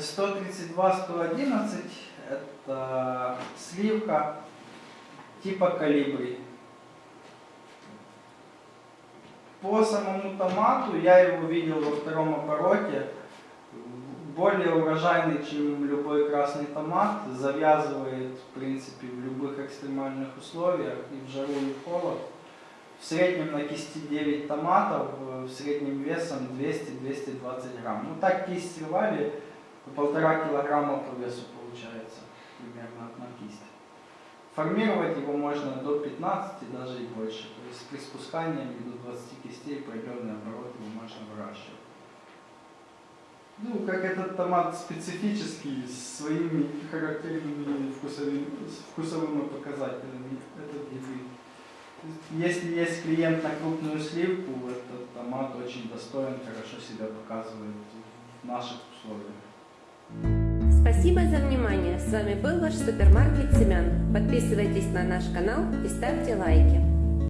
132-111 это сливка типа калибри. По самому томату я его видел во втором обороте. Более урожайный, чем любой красный томат, завязывает в принципе в любых экстремальных условиях, и в жару, и в холод. В среднем на кисти 9 томатов, э, в среднем весом 200-220 грамм. Ну так кисть рвали, полтора килограмма по весу получается, примерно одна кисть. Формировать его можно до 15, даже и больше. То есть при спускании до 20 кистей определенный оборот его можно выращивать. Ну, как этот томат специфический, с своими характерными вкусовыми, вкусовыми показателями, этот гибрид. Если есть клиент на крупную сливку, этот томат очень достоин, хорошо себя показывает в наших условиях. Спасибо за внимание. С вами был ваш супермаркет Семян. Подписывайтесь на наш канал и ставьте лайки.